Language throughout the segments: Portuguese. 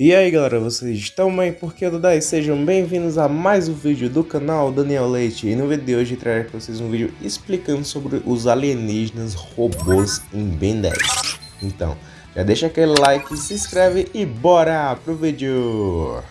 E aí galera, vocês estão bem? Porque eu Dudai, sejam bem-vindos a mais um vídeo do canal Daniel Leite E no vídeo de hoje trarei para vocês um vídeo explicando sobre os alienígenas robôs em Ben 10 Então, já deixa aquele like, se inscreve e bora pro vídeo!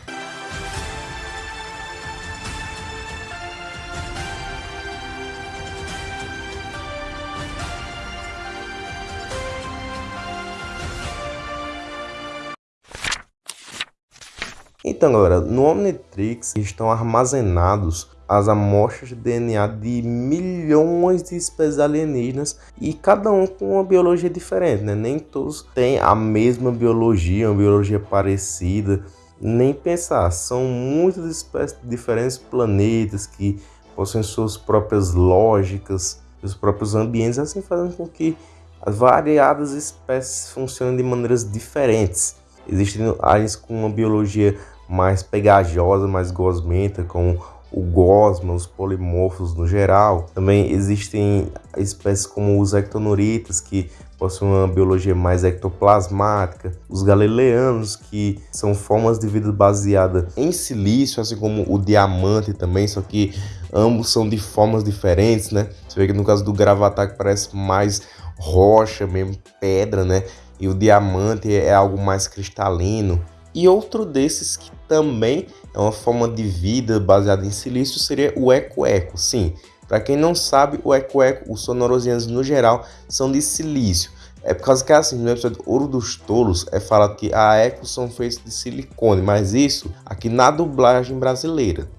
Então galera, no Omnitrix estão armazenados as amostras de DNA de milhões de espécies alienígenas e cada um com uma biologia diferente, né? Nem todos têm a mesma biologia, uma biologia parecida, nem pensar. São muitas espécies de diferentes planetas que possuem suas próprias lógicas, seus próprios ambientes, assim fazendo com que as variadas espécies funcionem de maneiras diferentes. Existem aliens com uma biologia mais pegajosa, mais gosmenta, como o gosma, os polimorfos no geral. Também existem espécies como os ectonuritas, que possuem uma biologia mais ectoplasmática, os galileanos, que são formas de vida baseada em silício, assim como o diamante também, só que ambos são de formas diferentes, né? Você vê que no caso do gravatar que parece mais rocha mesmo, pedra, né? E o diamante é algo mais cristalino. E outro desses que também é uma forma de vida baseada em silício seria o eco-eco. Sim, para quem não sabe, o eco-eco, os sonorosianos no geral, são de silício. É por causa que assim, no episódio Ouro dos Tolos é falado que a eco são feitos de silicone, mas isso aqui na dublagem brasileira.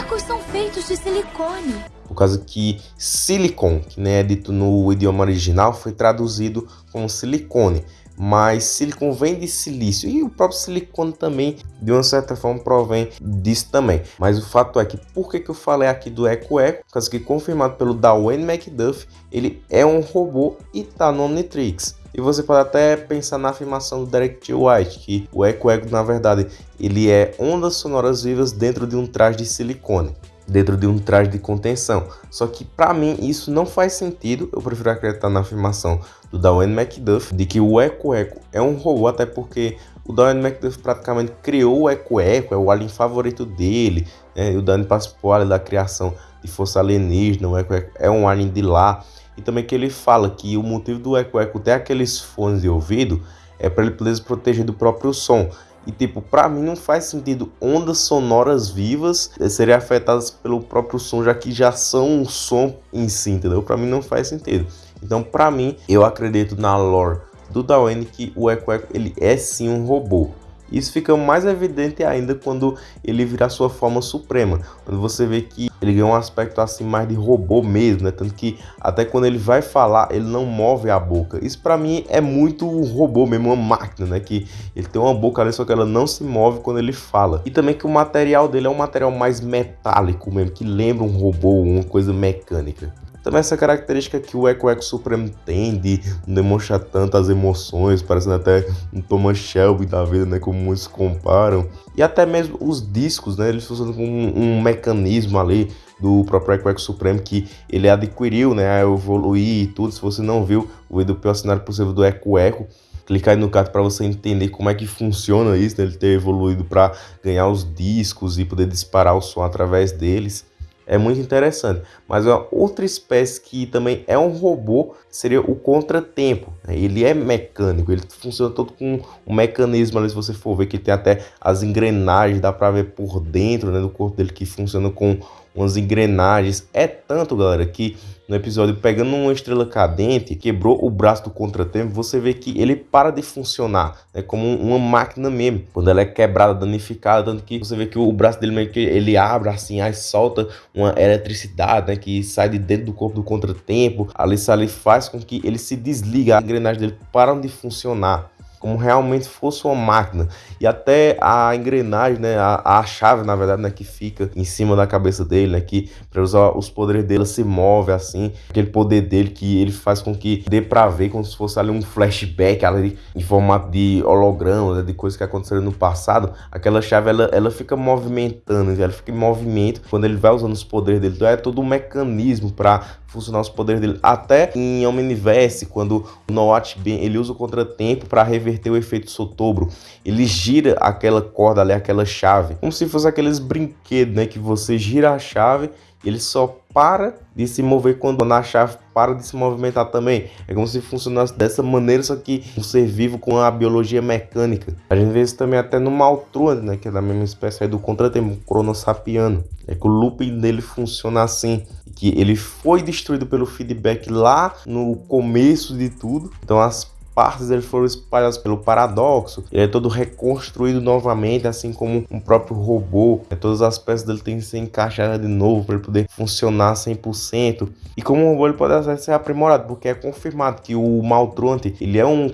Ecos são feitos de silicone por causa que silicon, que nem é dito no idioma original, foi traduzido como silicone, mas silicon vem de silício e o próprio silicone também, de uma certa forma, provém disso também. Mas o fato é que, por que, que eu falei aqui do Eco Eco? Por causa que, confirmado pelo Dwayne McDuff, ele é um robô e tá no Omnitrix. E você pode até pensar na afirmação do Derek T. White, que o Eco Eco, na verdade, ele é ondas sonoras vivas dentro de um traje de silicone dentro de um traje de contenção. Só que para mim isso não faz sentido, eu prefiro acreditar na afirmação do Dwayne McDuff de que o Eco Eco é um robô, até porque o Dwayne McDuff praticamente criou o Eco Eco, é o alien favorito dele, né? o Dwayne participou ali da criação de Força Alienígena, o Eco Eco é um alien de lá, e também que ele fala que o motivo do Eco Eco ter aqueles fones de ouvido é para ele poder se proteger do próprio som. E tipo, para mim não faz sentido ondas sonoras vivas serem afetadas pelo próprio som, já que já são um som em si, entendeu? Para mim não faz sentido. Então, para mim, eu acredito na lore do Dawen que o Echo Echo ele é sim um robô. Isso fica mais evidente ainda quando ele virar sua forma suprema, quando você vê que ele ganha um aspecto assim mais de robô mesmo, né? Tanto que até quando ele vai falar, ele não move a boca. Isso para mim é muito um robô mesmo, uma máquina, né? Que ele tem uma boca ali, só que ela não se move quando ele fala. E também que o material dele é um material mais metálico mesmo, que lembra um robô, uma coisa mecânica. Também essa característica que o Eco Eco Supremo tem de não demonstrar tantas emoções, parecendo até um Thomas Shelby da vida, né, como muitos comparam. E até mesmo os discos, né, eles funcionam como um, um mecanismo ali do próprio Eco Eco Supremo que ele adquiriu, né, a evoluir e tudo. Se você não viu o vídeo pior cenário possível do Eco Eco, clicar aí no card para você entender como é que funciona isso, né, ele ter evoluído para ganhar os discos e poder disparar o som através deles é muito interessante. Mas uma outra espécie que também é um robô seria o contratempo. Né? Ele é mecânico, ele funciona todo com um mecanismo ali, se você for ver que tem até as engrenagens, dá para ver por dentro né, do corpo dele que funciona com umas engrenagens. É tanto, galera, que no episódio pegando uma estrela cadente, quebrou o braço do contratempo, você vê que ele para de funcionar, né, como uma máquina mesmo. Quando ela é quebrada, danificada, tanto que você vê que o braço dele meio que ele abre assim, aí solta uma eletricidade, né, que sai de dentro do corpo do contratempo. Ali, ali faz com que ele se desliga, as engrenagens dele param de funcionar como realmente fosse uma máquina. E até a engrenagem, né, a, a chave, na verdade, né, que fica em cima da cabeça dele, né, que para usar os poderes dele se move assim, aquele poder dele que ele faz com que dê para ver como se fosse ali um flashback ali em formato de holograma, né, de coisas que aconteceram no passado. Aquela chave ela, ela fica movimentando, ela fica em movimento quando ele vai usando os poderes dele. Então é todo um mecanismo para funcionar os poderes dele. Até em Omniverse, quando o Noat Ben ele usa o contratempo para reverter o efeito Sotobro, ele gira aquela corda ali, aquela chave, como se fosse aqueles brinquedos, né, que você gira a chave ele só para de se mover quando na chave para de se movimentar também. É como se funcionasse dessa maneira, só que um ser vivo com a biologia mecânica. A gente vê isso também até no Maltruan, né, que é da mesma espécie do contratempo, Cronossapiano. É que o looping dele funciona assim, que ele foi destruído pelo feedback lá no começo de tudo. Então as partes dele foram espalhadas pelo paradoxo. Ele é todo reconstruído novamente, assim como um próprio robô. É, todas as peças dele têm que ser encaixadas de novo para ele poder funcionar 100%. E como um robô ele pode ser aprimorado, porque é confirmado que o Maltronte ele é um,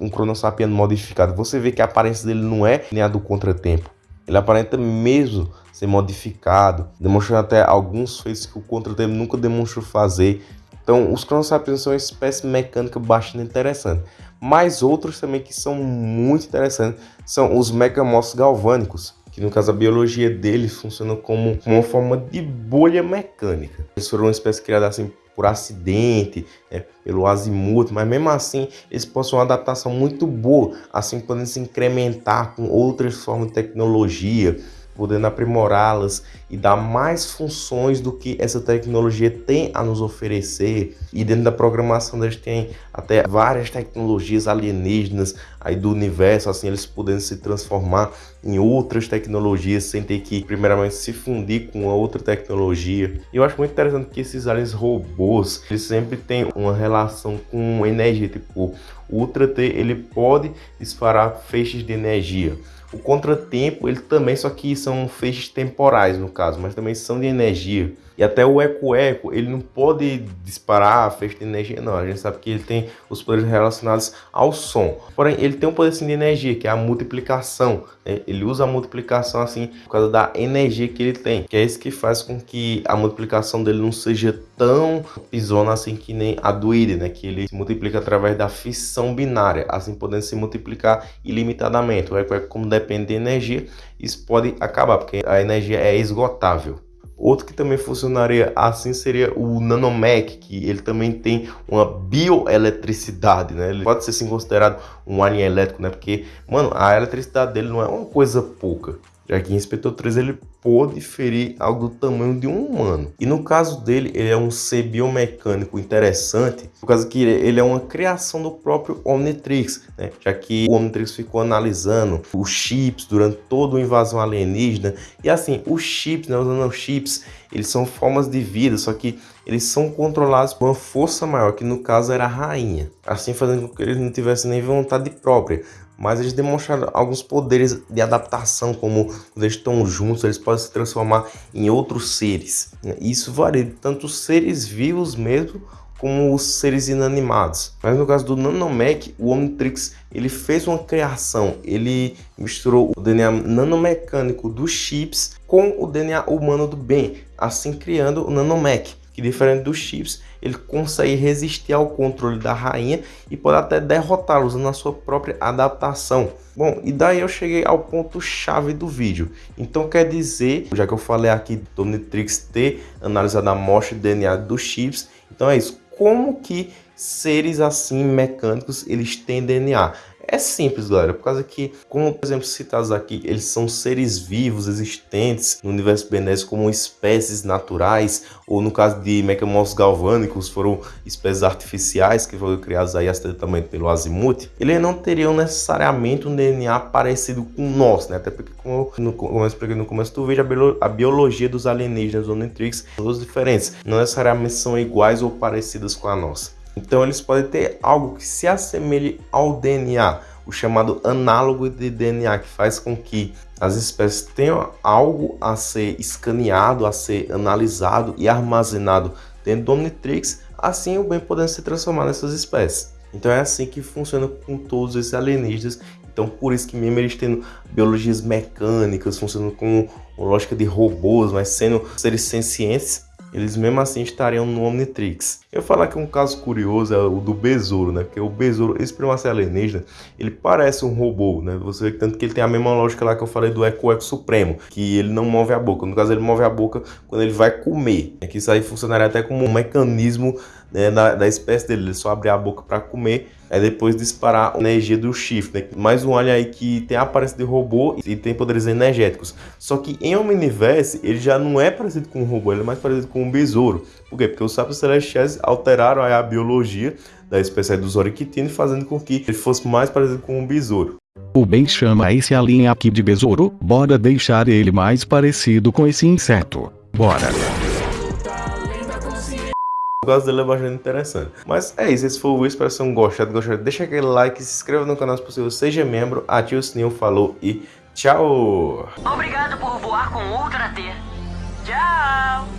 um Cronossapiano modificado. Você vê que a aparência dele não é nem a do Contratempo. Ele aparenta mesmo ser modificado, demonstrando até alguns feitos que o Contratempo nunca demonstrou fazer. Então, os Cronosapiens são uma espécie mecânica bastante interessante. Mas outros também que são muito interessantes são os megamorfos galvânicos, que no caso a biologia deles funciona como uma forma de bolha mecânica. Eles foram uma espécie criada assim por acidente, né, pelo azimuth, mas mesmo assim eles possuem uma adaptação muito boa, assim podendo se incrementar com outras formas de tecnologia, podendo aprimorá-las e dar mais funções do que essa tecnologia tem a nos oferecer. E dentro da programação eles têm até várias tecnologias alienígenas aí do universo, assim eles podendo se transformar em outras tecnologias sem ter que primeiramente se fundir com outra tecnologia. E eu acho muito interessante que esses aliens robôs, eles sempre têm uma relação com energia, tipo o Ultra T, ele pode disparar feixes de energia. O contratempo, ele também, só que são feixes temporais no caso, mas também são de energia. E até o eco-eco, ele não pode disparar a feixe de energia, não. A gente sabe que ele tem os poderes relacionados ao som. Porém, ele tem um poder assim, de energia, que é a multiplicação. Né? Ele usa a multiplicação assim por causa da energia que ele tem. Que é isso que faz com que a multiplicação dele não seja tão pisona assim que nem a do Ide, né? Que ele se multiplica através da fissão binária, assim podendo se multiplicar ilimitadamente. O eco-eco, como depende de energia, isso pode acabar, porque a energia é esgotável. Outro que também funcionaria assim seria o Nanomec, que ele também tem uma bioeletricidade, né? Ele pode ser sim considerado um alien elétrico, né? Porque, mano, a eletricidade dele não é uma coisa pouca já que Inspetor 3 ele pôde ferir algo do tamanho de um humano. E no caso dele, ele é um ser biomecânico interessante, por causa que ele é uma criação do próprio Omnitrix, né? já que o Omnitrix ficou analisando os chips durante toda a invasão alienígena. E assim, os chips, né, os nanochips, eles são formas de vida, só que eles são controlados por uma força maior, que no caso era a rainha, assim fazendo com que eles não tivessem nem vontade própria, mas eles demonstraram alguns poderes de adaptação, como quando eles estão juntos, eles podem se transformar em outros seres. Isso varia tanto os seres vivos mesmo, como os seres inanimados. Mas no caso do Nanomech, o Omnitrix ele fez uma criação, ele misturou o DNA nanomecânico dos chips com o DNA humano do Ben, assim criando o Nanomech que diferente dos chips, ele consegue resistir ao controle da rainha e pode até derrotá-lo usando a sua própria adaptação. Bom, e daí eu cheguei ao ponto chave do vídeo. Então quer dizer, já que eu falei aqui do Omnitrix ter analisado a amostra de DNA dos chips, então é isso. Como que seres assim mecânicos eles têm DNA? É simples, galera, por causa que, como por exemplo citados aqui, eles são seres vivos existentes no universo Benés como espécies naturais, ou no caso de Mechamorphs galvânicos, foram espécies artificiais que foram criadas aí acidentalmente pelo Azimuth, eles não teriam necessariamente um DNA parecido com o nosso, né? Até porque, como, no, como eu expliquei no começo do vídeo, a, biologia dos alienígenas Omnitrix são todas diferentes, não necessariamente são iguais ou parecidas com a nossa. Então eles podem ter algo que se assemelhe ao DNA, o chamado análogo de DNA, que faz com que as espécies tenham algo a ser escaneado, a ser analisado e armazenado dentro do Omnitrix, assim o bem podendo se transformar nessas espécies. Então é assim que funciona com todos esses alienígenas. Então por isso que mesmo eles tendo biologias mecânicas, funcionando com lógica de robôs, mas sendo seres sencientes, eles mesmo assim estariam no Omnitrix. Eu falar que um caso curioso é o do Besouro, né? Porque o Besouro, esse primácia alienígena, ele parece um robô, né? Você vê que tanto que ele tem a mesma lógica lá que eu falei do Eco Eco Supremo, que ele não move a boca. No caso, ele move a boca quando ele vai comer. É que isso aí funcionaria até como um mecanismo né, da, da espécie dele. Ele só abre a boca para comer, aí depois disparar a energia do chifre. Né? Mais um alien aí que tem a aparência de robô e tem poderes energéticos. Só que em Omniverse ele já não é parecido com um robô, ele é mais parecido com um besouro. Por quê? Porque os sábios celestiais alteraram a biologia da espécie dos Oriquitini, fazendo com que ele fosse mais parecido com um besouro. O bem chama esse alien aqui de besouro, bora deixar ele mais parecido com esse inseto. Bora! Gosto dele é bastante interessante. Mas é isso, esse foi o espero que gostado, gostado. Deixa aquele like, se inscreva no canal se possível, seja membro, ative o sininho, falou e tchau! Obrigado por voar com Ultra T. Tchau!